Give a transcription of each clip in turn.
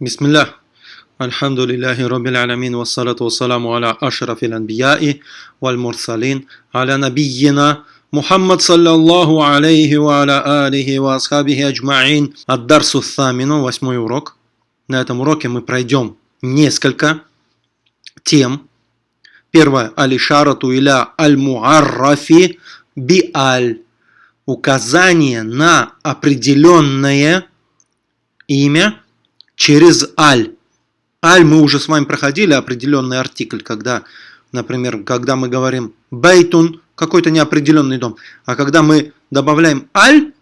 بسم الله الحمد لله رب العالمين والصلاة والسلام على أشرف الأنبياء والمرسلين على نبينا محمد صلى الله عليه وعلى آله وأصحابه أجمعين الدرس الثامن восьмой урок На этом уроке мы пройдем несколько тем. Первое. Алишарату иля аль-муаррафи би аль. Указание на определенное имя через аль. Аль мы уже с вами проходили определенный артикль, когда, например, когда мы говорим бейтун, какой-то неопределенный дом. А когда мы добавляем аль,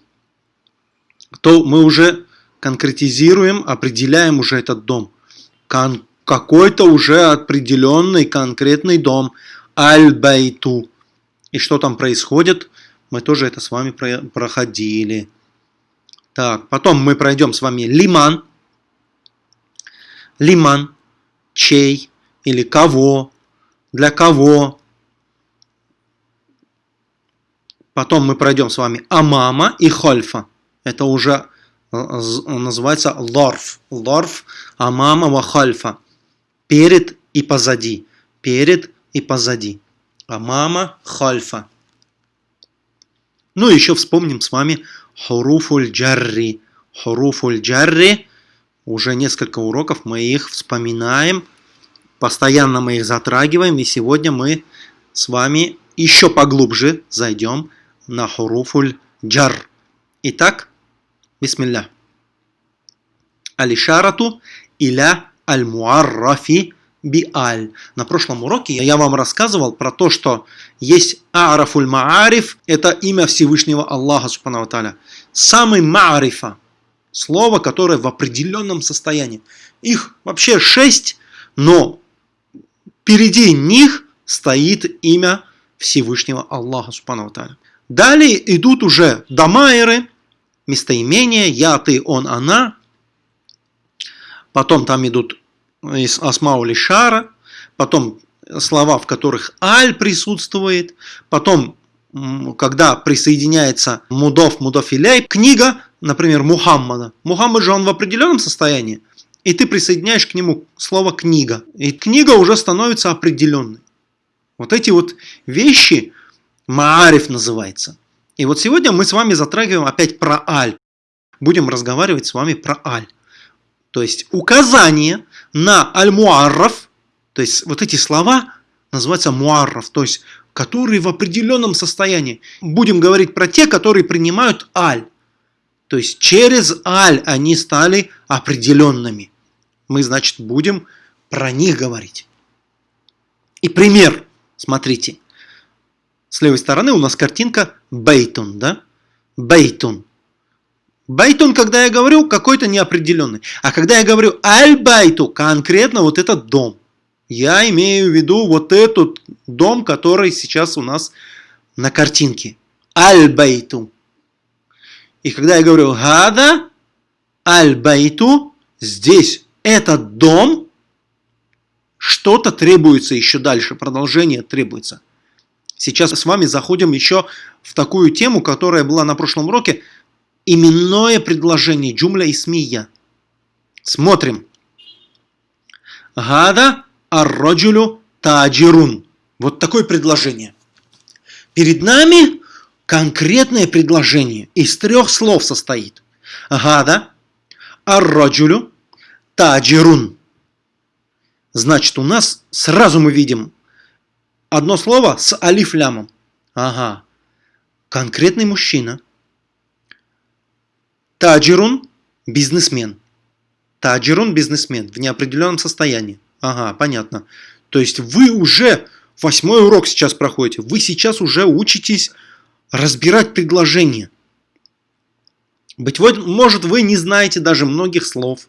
то мы уже конкретизируем, определяем уже этот дом. Кон какой-то уже определенный конкретный дом. Аль-бейту. И что там происходит, мы тоже это с вами проходили. Так, потом мы пройдем с вами лиман лиман, чей или кого, для кого. Потом мы пройдем с вами амама и хольфа. Это уже э, называется лорф. Лорф амама ва хольфа. Перед и позади. Перед и позади. Амама хольфа. Ну и еще вспомним с вами хуруфуль джарри. Хуруфуль джарри уже несколько уроков мы их вспоминаем, постоянно мы их затрагиваем, и сегодня мы с вами еще поглубже зайдем на хуруфуль джар. Итак, бисмилля. Алишарату иля аль-муаррафи би-аль. На прошлом уроке я вам рассказывал про то, что есть арафуль маариф, это имя Всевышнего Аллаха Субхану Самый маарифа, Слово, которое в определенном состоянии. Их вообще шесть, но впереди них стоит имя Всевышнего Аллаха Субхану Далее идут уже дамайры, местоимения, я, ты, он, она. Потом там идут из Асмаули Шара, потом слова, в которых аль присутствует, потом, когда присоединяется мудов, мудофилей, книга например, Мухаммада. Мухаммад же он в определенном состоянии, и ты присоединяешь к нему слово «книга». И книга уже становится определенной. Вот эти вот вещи Маариф называется. И вот сегодня мы с вами затрагиваем опять про Аль. Будем разговаривать с вами про Аль. То есть указание на Аль-Муарраф, то есть вот эти слова называются Муарраф, то есть которые в определенном состоянии. Будем говорить про те, которые принимают Аль. То есть через аль они стали определенными. Мы, значит, будем про них говорить. И пример, смотрите. С левой стороны у нас картинка بيت, да? بيت. بيت, когда я говорю, какой-то неопределенный. А когда я говорю البيت, конкретно вот этот дом. Я имею в виду вот этот дом, который сейчас у нас на картинке. البيت. И когда я говорю «هذا البيت», здесь этот дом, что-то требуется еще дальше, продолжение требуется. Сейчас с вами заходим еще в такую тему, которая была на прошлом уроке, именное предложение, джумля и смия. Смотрим. Гада ар-раджулю таджирун. Вот такое предложение. Перед нами конкретное предложение из трех слов состоит. Гада, арраджулю, таджирун. Значит, у нас сразу мы видим одно слово с алифлямом. Ага. Конкретный мужчина. Таджирун – бизнесмен. Таджирун – бизнесмен в неопределенном состоянии. Ага, понятно. То есть вы уже восьмой урок сейчас проходите. Вы сейчас уже учитесь разбирать предложения. Быть может, вы не знаете даже многих слов,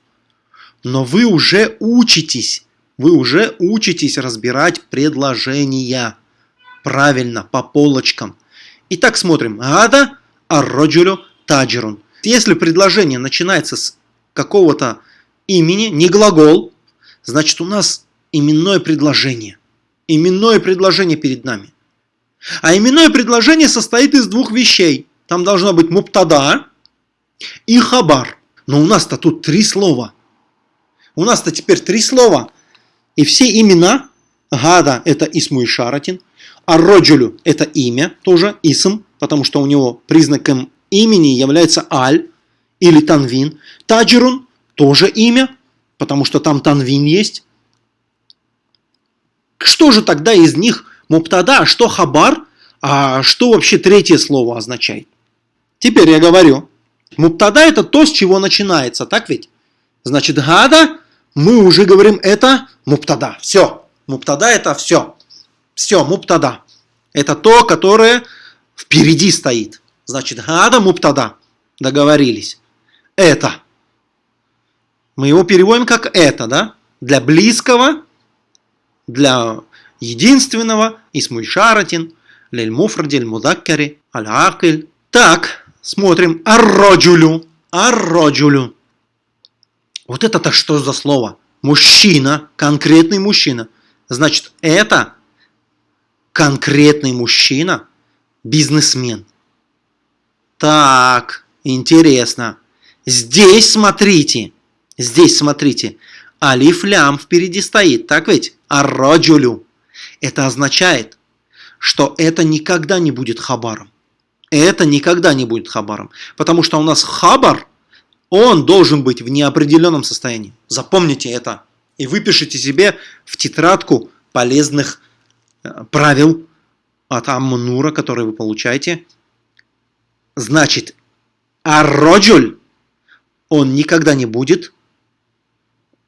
но вы уже учитесь, вы уже учитесь разбирать предложения правильно, по полочкам. Итак, смотрим. Гада арроджулю таджирун. Если предложение начинается с какого-то имени, не глагол, значит у нас именное предложение. Именное предложение перед нами. А именное предложение состоит из двух вещей. Там должно быть муптада и хабар. Но у нас-то тут три слова. У нас-то теперь три слова. И все имена. Гада – это Исму и Шаратин. А Роджулю – это имя, тоже Исм, потому что у него признаком имени является Аль или Танвин. Таджирун – тоже имя, потому что там Танвин есть. Что же тогда из них Муптада, а что Хабар, а что вообще третье слово означает? Теперь я говорю, Муптада это то, с чего начинается, так ведь? Значит, Гада, мы уже говорим, это Муптада. Все. Муптада это все. Все, Муптада. Это то, которое впереди стоит. Значит, Гада Муптада. Договорились. Это. Мы его переводим как это, да? Для близкого, для единственного, Исмуй Шаратин, Лель Муфради, Мудаккари, Аль-Акиль. Так, смотрим. Арроджулю. Арроджулю. Вот это-то что за слово? Мужчина, конкретный мужчина. Значит, это конкретный мужчина, бизнесмен. Так, интересно. Здесь смотрите, здесь смотрите, алиф лям впереди стоит, так ведь? Арроджулю. Это означает, что это никогда не будет хабаром. Это никогда не будет хабаром. Потому что у нас хабар, он должен быть в неопределенном состоянии. Запомните это. И выпишите себе в тетрадку полезных э, правил от Аммунура, которые вы получаете. Значит, арроджуль, он никогда не будет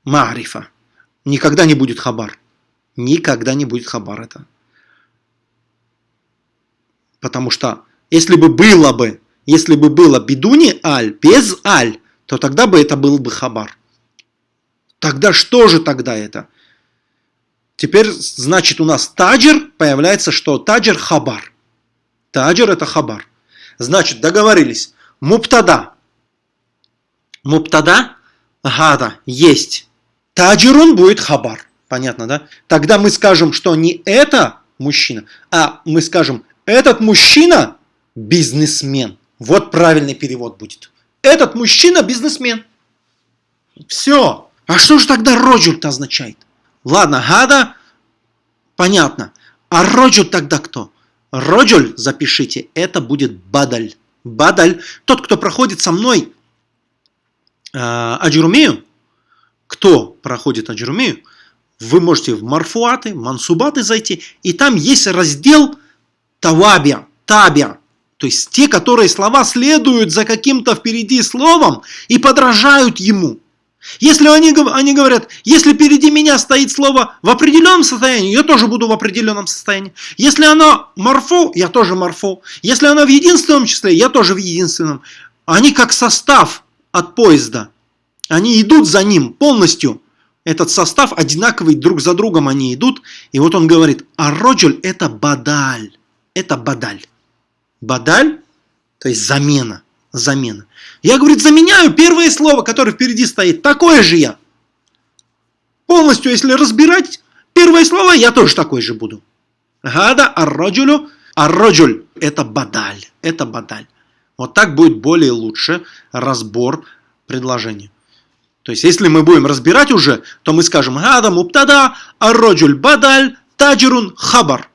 марифа. Никогда не будет хабар. Никогда не будет хабар это. Потому что если бы было бы, если бы было бедуни аль, без аль, то тогда бы это был бы хабар. Тогда что же тогда это? Теперь, значит, у нас таджир, появляется что? Таджир хабар. Таджир это хабар. Значит, договорились. Муптада. Муптада, гада, есть. Таджирун будет хабар. Понятно, да? Тогда мы скажем, что не это мужчина, а мы скажем, этот мужчина бизнесмен. Вот правильный перевод будет. Этот мужчина бизнесмен. Все. А что же тогда роджуль-то означает? Ладно, гада, понятно. А роджуль тогда кто? Роджуль, запишите, это будет бадаль. Бадаль, тот, кто проходит со мной э, Аджурумею, кто проходит Аджурумею, вы можете в Марфуаты, Мансубаты зайти, и там есть раздел Тавабия, Табия, то есть те, которые слова следуют за каким-то впереди словом и подражают ему. Если они, они говорят, если впереди меня стоит слово в определенном состоянии, я тоже буду в определенном состоянии. Если оно морфо, я тоже морфо. Если оно в единственном числе, я тоже в единственном. Они как состав от поезда. Они идут за ним полностью этот состав одинаковый друг за другом они идут. И вот он говорит, а роджуль это бадаль. Это бадаль. Бадаль, то есть замена. Замена. Я, говорит, заменяю первое слово, которое впереди стоит. Такое же я. Полностью, если разбирать первое слово, я тоже такой же буду. Гада арроджулю. Арроджуль – это бадаль. Это бадаль. Вот так будет более лучше разбор предложения. То есть, если мы будем разбирать уже, то мы скажем «Гада муптада, арроджуль бадаль, таджирун хабар».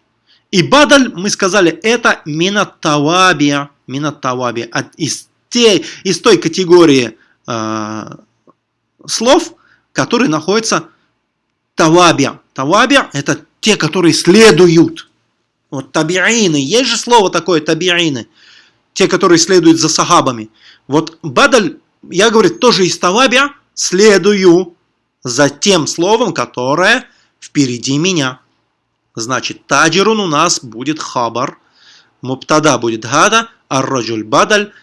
И бадаль, мы сказали, это минаттавабия, минаттавабия, из, те, из той категории э, слов, которые находятся тавабия. Тавабия – это те, которые следуют. Вот табиины, есть же слово такое табиины, те, которые следуют за сахабами. Вот бадаль, я говорю, тоже из тавабия, следую за тем словом, которое впереди меня. Значит, таджирун у нас будет хабар, муптада будет гада, а раджуль бадаль,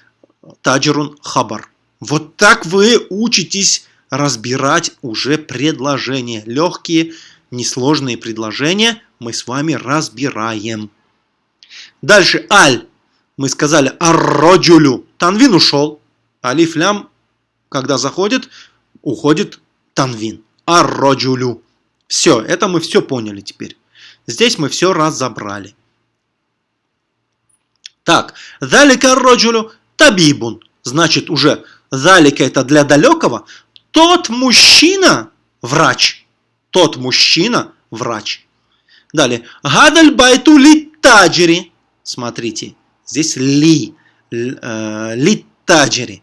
таджирун хабар. Вот так вы учитесь разбирать уже предложения. Легкие, несложные предложения мы с вами разбираем. Дальше аль. Мы сказали арроджулю. Танвин ушел. Алиф лям, когда заходит, уходит танвин. Арроджулю. Все, это мы все поняли теперь. Здесь мы все разобрали. Так, залика роджулю табибун. Значит, уже залика это для далекого. Тот мужчина, врач. Тот мужчина – врач. Далее. Гадаль байту. Смотрите, здесь ли. Э, ли таджери.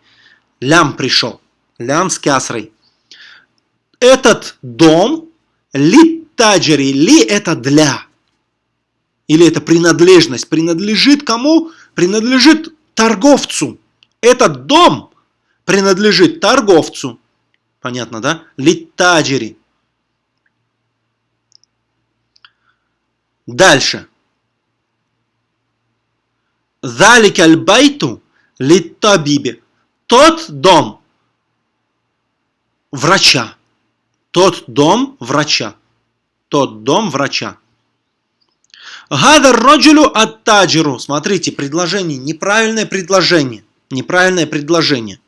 Лям пришел. Лям с кясрой. Этот дом ли таджери. Ли это для. Или это принадлежность. Принадлежит кому? Принадлежит торговцу. Этот дом принадлежит торговцу. Понятно, да? Литтаджери. Дальше. Залик аль-байту литтабибе. Тот дом врача. Тот дом врача. Тот дом врача. Гадар роджулю аттаджиру. Смотрите, предложение, неправильное предложение. Неправильное предложение.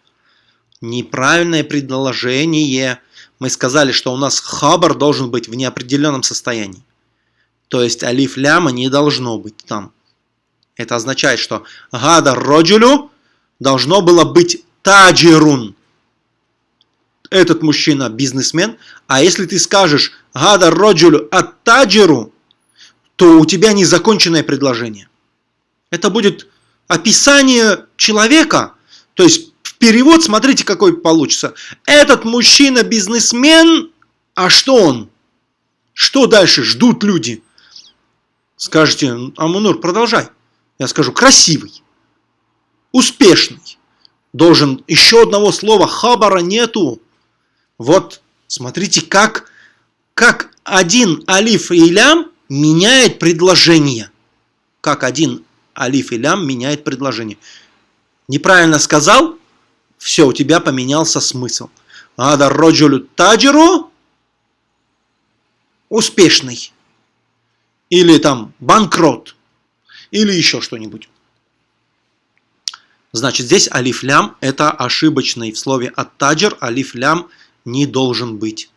Неправильное предложение. Мы сказали, что у нас хабар должен быть в неопределенном состоянии. То есть алиф ляма не должно быть там. Это означает, что гада роджулю должно было быть таджирун. Этот мужчина бизнесмен. А если ты скажешь гада роджулю от таджиру, то у тебя незаконченное предложение. Это будет описание человека, то есть в перевод, смотрите, какой получится. Этот мужчина бизнесмен, а что он? Что дальше ждут люди? Скажете, Амунур, продолжай. Я скажу, красивый, успешный. Должен еще одного слова хабара нету. Вот, смотрите, как, как один алиф и лям меняет предложение. Как один алиф и лям меняет предложение. Неправильно сказал, все, у тебя поменялся смысл. Ада роджулю таджиру успешный. Или там банкрот. Или еще что-нибудь. Значит, здесь алиф лям это ошибочный в слове аттаджир алиф лям не должен быть.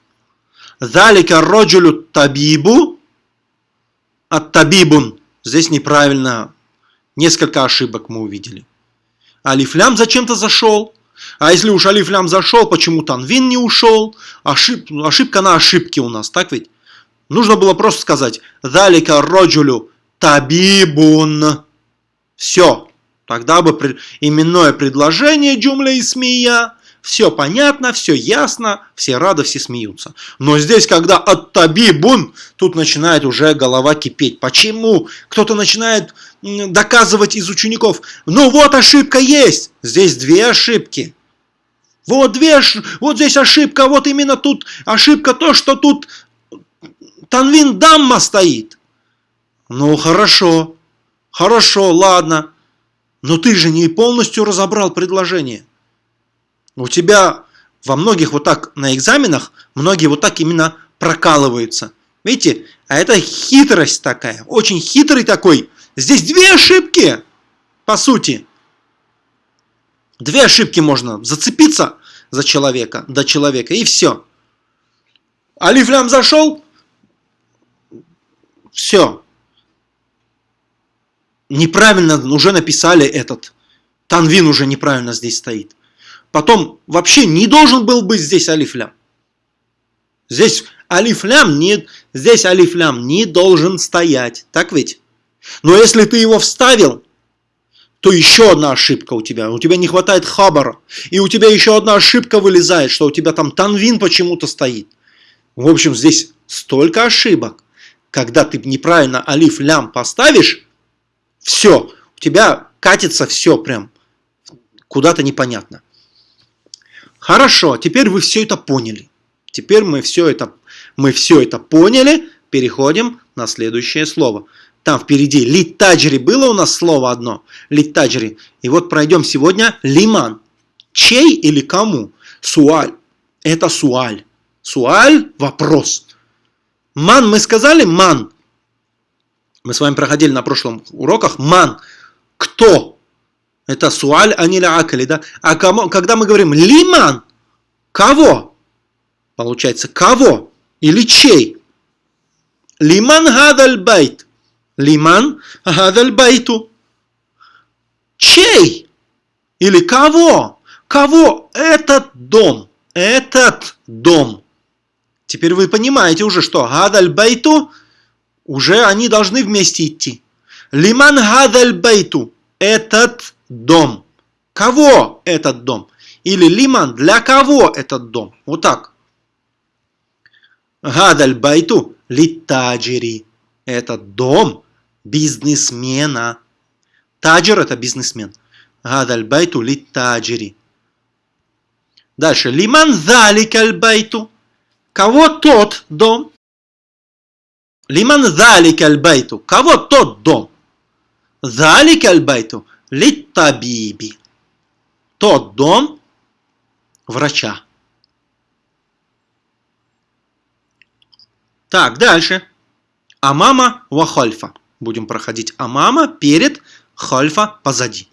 Залика роджулю табибу аттабибун. Здесь неправильно. Несколько ошибок мы увидели. Алифлям зачем-то зашел. А если уж алифлям зашел, почему Танвин не ушел? Ошиб, ошибка на ошибке у нас, так ведь? Нужно было просто сказать «Далика роджулю табибун». Все. Тогда бы именное предложение джумля смея. Все понятно, все ясно, все рады, все смеются. Но здесь, когда от табибун, тут начинает уже голова кипеть. Почему? Кто-то начинает доказывать из учеников. Ну вот ошибка есть. Здесь две ошибки. Вот две, вот здесь ошибка, вот именно тут ошибка то, что тут Танвин Дамма стоит. Ну хорошо, хорошо, ладно. Но ты же не полностью разобрал предложение. У тебя во многих вот так на экзаменах, многие вот так именно прокалываются. Видите, а это хитрость такая, очень хитрый такой. Здесь две ошибки, по сути. Две ошибки можно зацепиться за человека, до человека, и все. Алифлям зашел, все. Неправильно уже написали этот. Танвин уже неправильно здесь стоит. Потом вообще не должен был быть здесь алифлям. Здесь алифлям не, здесь алифлям не должен стоять. Так ведь? Но если ты его вставил, то еще одна ошибка у тебя. У тебя не хватает хабара. И у тебя еще одна ошибка вылезает, что у тебя там танвин почему-то стоит. В общем, здесь столько ошибок когда ты неправильно алиф лям поставишь, все, у тебя катится все прям куда-то непонятно. Хорошо, теперь вы все это поняли. Теперь мы все это, мы все это поняли. Переходим на следующее слово. Там впереди литаджри было у нас слово одно. Литаджри. И вот пройдем сегодня лиман. Чей или кому? Суаль. Это суаль. Суаль – вопрос. من мы сказали من. Мы с вами проходили на прошлом уроках. من. Кто? Это سؤال عن العاقل, да? А кому, когда мы говорим لمن, кого? Получается, кого? Или чей? لمن هذا البيت. لمن هذا البيت. Чей? Или кого? Кого этот дом? Этот дом. Теперь вы понимаете уже, что هذا البيت, уже они должны вместе идти. لمن هذا البيت, этот дом. Кого этот дом? Или لمن, для кого этот дом? Вот так. هذا البيت للتاجر. Этот дом бизнесмена. تاجر это бизнесмен. هذا البيت للتاجر. Дальше. لمن ذلك البيت. Кого тот дом? لمن ذلك البيت. Кого тот дом? ذلك البيت للطبيب. Тот дом врача. Так, дальше. أمام وخلف. Будем проходить أمام перед, خلف позади.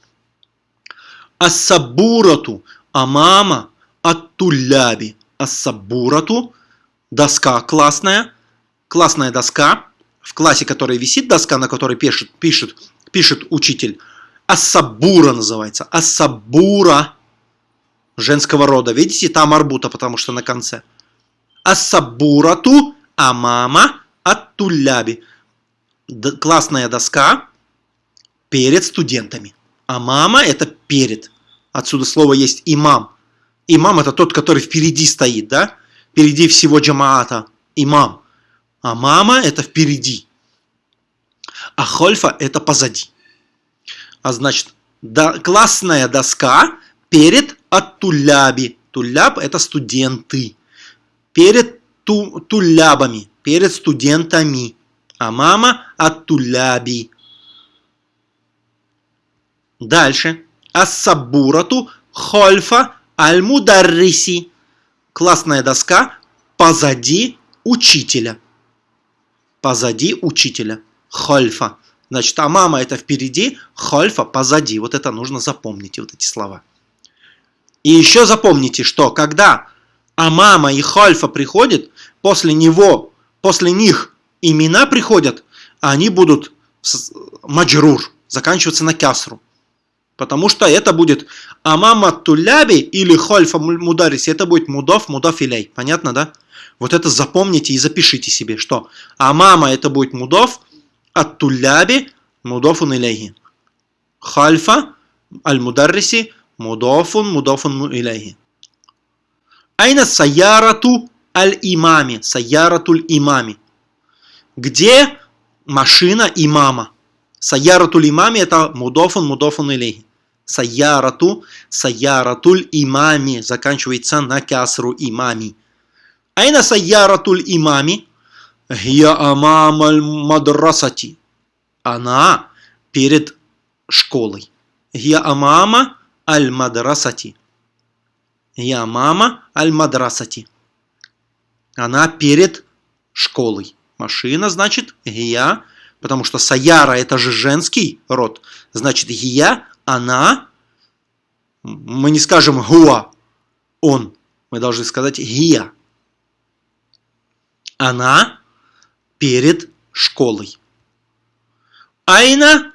Ассабурату. Амама аттуляби. Ассабурату. Доска классная. Классная доска. В классе, которая висит, доска, на которой пишет, пишет, пишет учитель. Ассабура называется. Ассабура женского рода. Видите, там арбута, потому что на конце. Ассабурату амама аттуляби. Классная доска перед студентами. Амама это перед. Отсюда слово есть имам. Имам это тот, который впереди стоит, да? Впереди всего джамаата. Имам. А мама это впереди. А хольфа это позади. А значит, да, классная доска перед аттуляби. Туляб это студенты. Перед ту, тулябами, перед студентами. А мама аттуляби. Дальше. Ассабурату хольфа аль-мударриси. Классная доска позади учителя. Позади учителя. Хольфа. Значит, а мама это впереди, хольфа позади. Вот это нужно запомнить, вот эти слова. И еще запомните, что когда Амама и Хольфа приходят, после него, после них имена приходят, они будут маджрур, заканчиваться на кясру. Потому что это будет Амама Туляби или Хольфа Мудариси, это будет Мудов, Мудов Илей. Понятно, да? Вот это запомните и запишите себе, что Амама это будет Мудов, Ат-Туляби Мудофун Илейхи. Хальфа Аль-Мударриси Мудофун Мудофун Илейхи. Айна Саярату Аль-Имами. Саяратуль Имами. Где машина имама? Саяратуль Имами это Мудофун Мудофун Илейхи. Саярату, Саяратуль Имами. Заканчивается на кясру имами. Айна Саяратуль Имами. Гия амамаль мадрасати. Она перед школой. Гия амама аль мадрасати. Гия мама аль мадрасати. Она перед школой. Машина значит гия, потому что саяра это же женский род. Значит гия, она, мы не скажем гуа, он, мы должны сказать гия. Она перед школой. Айна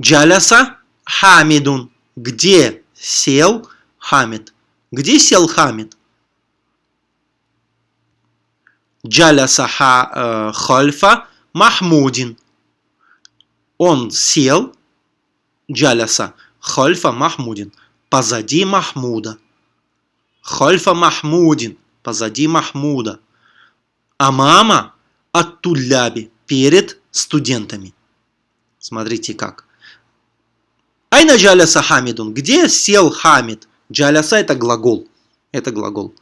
джаляса хамидун. Где сел Хамид? Где сел Хамид? Джаляса ха, э, хальфа Махмудин. Он сел, джаляса хальфа Махмудин, позади Махмуда. Хальфа Махмудин, позади Махмуда. А мама от Туляби перед студентами. Смотрите как. Айна джаляса хамидун. Где сел хамид? Джаляса это глагол. Это глагол.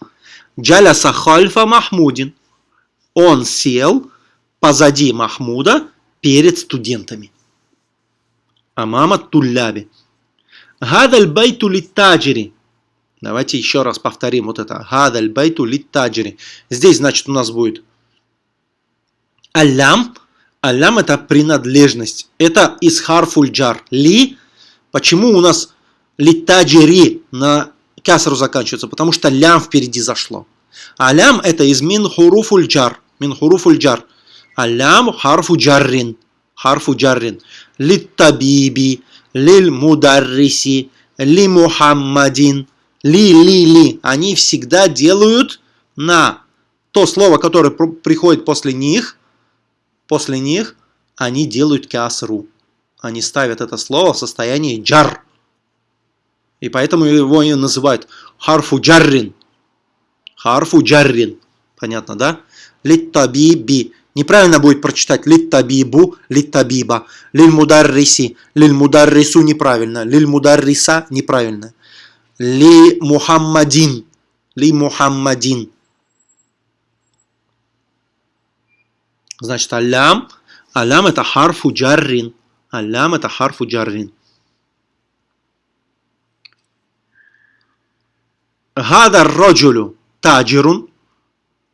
Джаляса хальфа махмудин. Он сел позади Махмуда перед студентами. А мама Тулляби. هذا البيت للتاجر. Давайте еще раз повторим вот это. هذا البيت للتاجر. Здесь, значит, у нас будет اللام. اللام это принадлежность. Это из حرف الجر. لِ. Почему у нас للتاجر на касру заканчивается? Потому что لام впереди зашло. اللام это из من حروف الجر. من حروف الجر. اللام حرف جر. Харфу джаррин. Литтабиби. Лиль мударриси. Ли Мухаммадин. Ли, ли, ли. Они всегда делают на то слово, которое приходит после них, после них, они делают кясру. Они ставят это слово в состоянии джар. И поэтому его и называют харфу джаррин. Харфу джаррин. Понятно, да? Литтабиби. Неправильно будет прочитать литтабибу, литтабиба. Лиль мударриси. Лиль мударрису неправильно. Лиль мударриса неправильно. Ли мухаммадин. Ли мухаммадин. Значит, алям. Алям это харфу джаррин. Алям это харфу джаррин. Гада роджулю таджирун.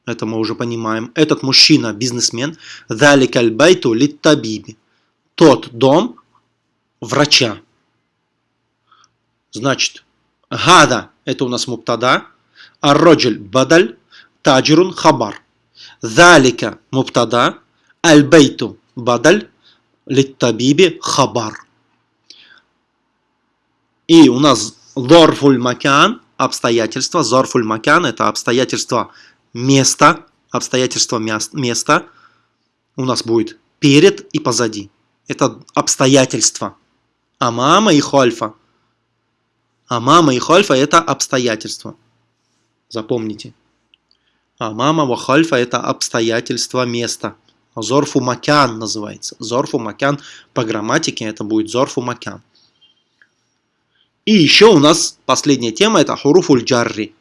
Это мы уже понимаем. Этот мужчина бизнесмен. Далик аль-байту литтабиби. Тот дом врача. Значит, гада это у нас муптада. Ар-роджуль бадаль. Таджирун хабар. Залика муптада. Аль-байту бадаль. Литтабиби хабар. И у нас зорфуль макян, обстоятельства. Зорфуль макян это обстоятельства места, обстоятельства места. У нас будет перед и позади. Это обстоятельства. А мама и хольфа. А мама и хольфа это обстоятельства. Запомните. А мама вахальфа это обстоятельства места. Зорфу макян называется. Зорфу макян по грамматике это будет зорфу макян. И еще у нас последняя тема это хуруфуль джарри.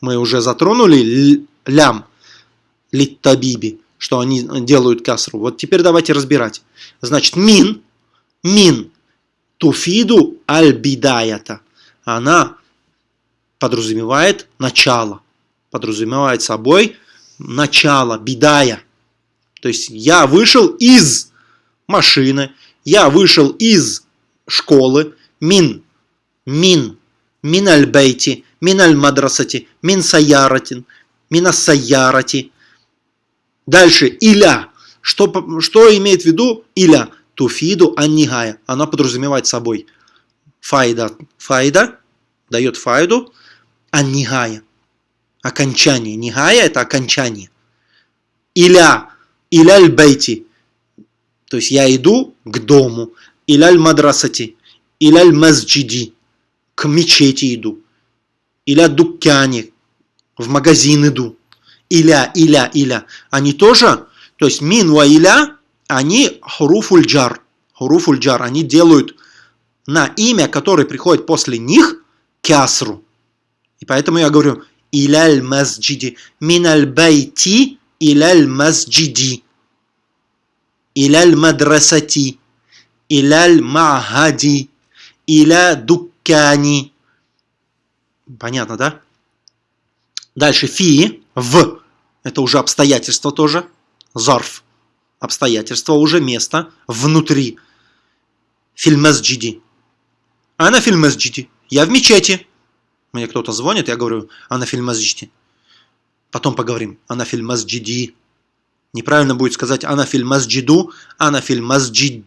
Мы уже затронули лям, литтабиби, что они делают касру. Вот теперь давайте разбирать. Значит, мин, мин, туфиду аль-бидаята. Она подразумевает начало. Подразумевает собой начало, бидая. То есть я вышел из машины, я вышел из школы, мин, мин, мин аль-бейти, мин аль-мадрасати, мин саяратин, мин саярати. Дальше, иля. Что, что имеет в виду иля? Туфиду аннигая. Она подразумевает собой файда. Файда дает файду, аннигая. Окончание. Нигая это окончание. Иля Иляль бейти. То есть я иду к дому. Иляль мадрасати. Иляль мазджиди. К мечети иду. Иля дуккяне. В магазин иду. Иля, иля, иля. Они тоже, то есть мин ва иля, они хуруфуль джар. Хуруфуль джар. Они делают на имя, которое приходит после них, кясру. И поэтому я говорю, иляль мазджиди. Миналь байти иляль мазджиди иляль мадрасати, иляль махади, иля дуккани. Понятно, да? Дальше фи, в, это уже обстоятельства тоже, зарф, обстоятельства, уже место, внутри, фильмазджиди. Ана фильмазджиди, я в мечети. Мне кто-то звонит, я говорю, ана фильмазджиди. Потом поговорим, ана фильмазджиди. Неправильно будет сказать «Ана филь масджиду», «Ана филь масджид»,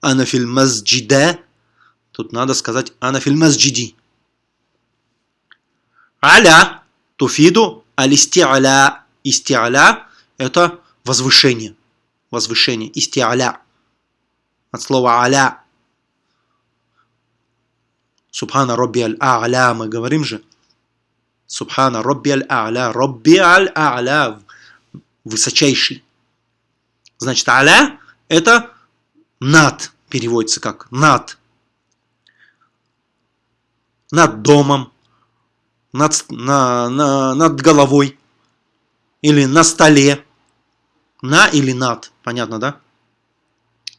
«Ана филь масджиде». Тут надо сказать «Ана филь масджиди». Аля туфиду алистиаля. Истиаля – это возвышение. Возвышение. Истиаля. От слова аля. Субхана Робби аль-А'ля мы говорим же. Субхана Робби аль-А'ля. Робби аль-А'ля высочайший. Значит, аля – это над, переводится как над. Над домом, над, на, на, над головой или на столе. На или над, понятно, да?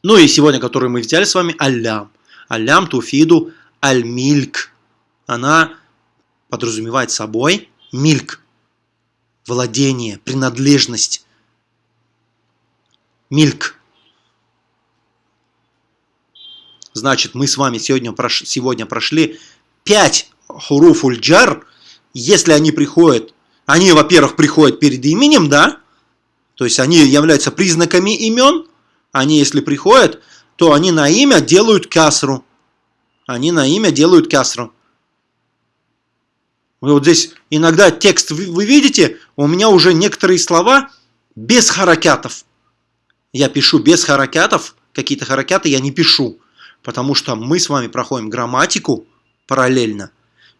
Ну и сегодня, который мы взяли с вами, алям. Алям туфиду аль-мильк. Она подразумевает собой мильк владение, принадлежность. Мильк. Значит, мы с вами сегодня, прош, сегодня прошли 5 хуруф ульджар. Если они приходят, они, во-первых, приходят перед именем, да? То есть они являются признаками имен. Они, если приходят, то они на имя делают касру. Они на имя делают касру. Вы вот здесь иногда текст вы, вы видите, у меня уже некоторые слова без харакятов. Я пишу без харакятов, какие-то харакяты я не пишу, потому что мы с вами проходим грамматику параллельно,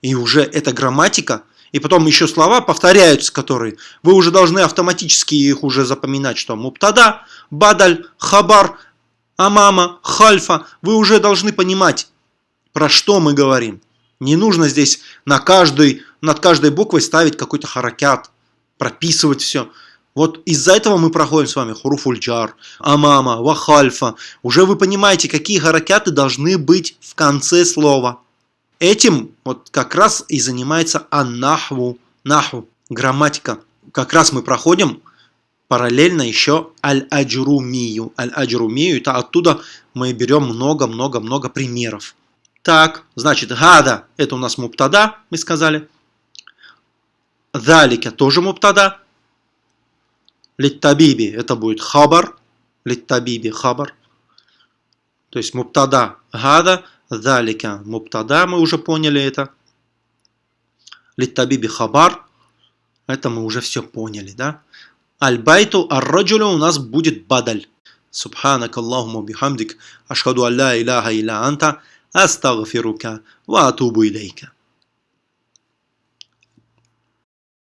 и уже эта грамматика, и потом еще слова повторяются, которые вы уже должны автоматически их уже запоминать, что муптада, бадаль, хабар, амама, хальфа, вы уже должны понимать, про что мы говорим. Не нужно здесь на каждой, над каждой буквой ставить какой-то харакят, прописывать все. Вот из-за этого мы проходим с вами хуруфульджар, амама, вахальфа. Уже вы понимаете, какие харакяты должны быть в конце слова. Этим вот как раз и занимается аннахву, наху, грамматика. Как раз мы проходим параллельно еще аль-аджрумию. Аль-аджрумию, это оттуда мы берем много-много-много примеров. Так, значит, гада – это у нас муптада, мы сказали. Далика тоже муптада. Литтабиби – это будет хабар. Литтабиби – хабар. То есть муптада – гада. Далика – муптада, мы уже поняли это. Литтабиби – хабар. Это мы уже все поняли, да? Альбайту ар-раджулю у нас будет бадаль. Субханак Аллахума бихамдик. Ашхаду алла иляха илля анта. أستغفرك وأتوب إليك.